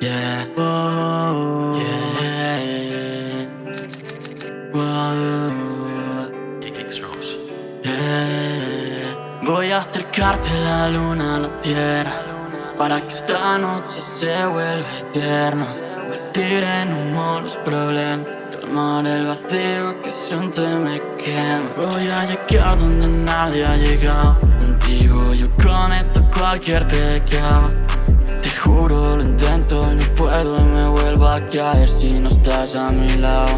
Yeah, oh, yeah, wow, yeah. Voy a acercarte la luna a la tierra Para que esta noche se vuelva eterna. Vertir en humo los problemas Calmar el vacío que siento y me quema. Voy a llegar donde nadie ha llegado. Contigo yo cometo cualquier pecado. Te juro lo intento no puedo y me vuelvo a caer si no estás a mi lado.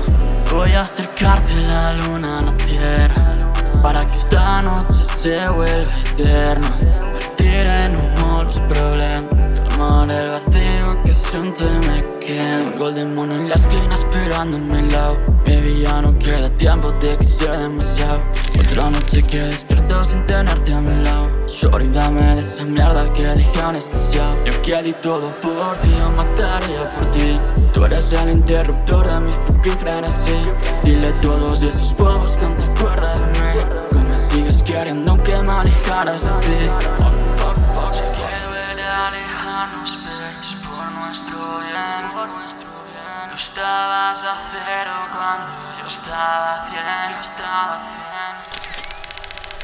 Voy a acercarte la luna a la tierra Para que esta noche se vuelva eterna. Vertir en humo los problemas Calmar el vacío que siento y me quema Golden Moon en la esquina esperando a mi lado. Baby ya no queda tiempo, te quise demasiado. Otra noche que despierto sin tenerte a mi lado Shorty dame de esa mierda que dejé anestesiado Yo que di todo por ti, yo mataría por ti. Tú eres el interruptor de mi fucking frenesí. Dile a todos esos bobos que no te acuerdas de mí. Que me sigues queriendo aunque me alejaras de ti. Sé que alejarnos pero por nuestro bien, por nuestro bien. Tú estabas a cero cuando yo estaba a cien, yo estaba a cien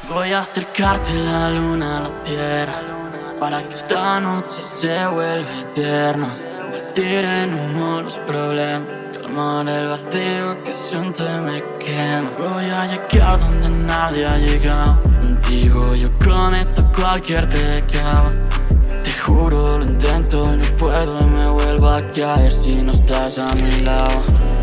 Voy a acercarte la luna a la tierra Para que esta noche se vuelva eterna. Vertir en humo los problemas Calmar el vacío que siento me quema. Voy a llegar donde nadie ha llegado. Contigo yo cometo cualquier pecado. Te juro lo intento y no puedo y me vuelvo a caer si no estás a mi lado.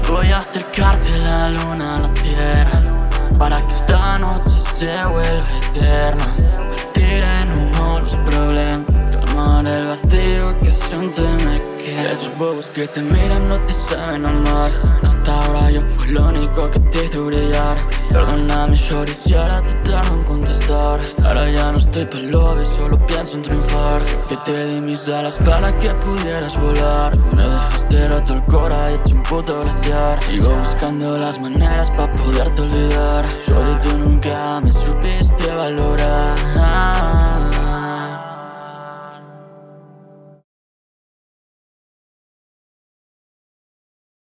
Voy a acercarte la luna a la tierra Para que esta noche se vuelva eterna. Vertir en humo los problemas. Calmar el vacío que siento y me quema Esos bobos que te miran no te saben amar. Hasta ahora yo fui lo único que te hizo brillar. Perdóname shorty si ahora te tardo en contestar Ahora ya no estoy lobby, solo pienso en triunfar. Que te di mis alas para que pudieras volar. Me dejaste roto el cora hecho un puto glaciar. Sigo buscando las maneras pa' poderte olvidar. Shorty tú nunca me supiste valorar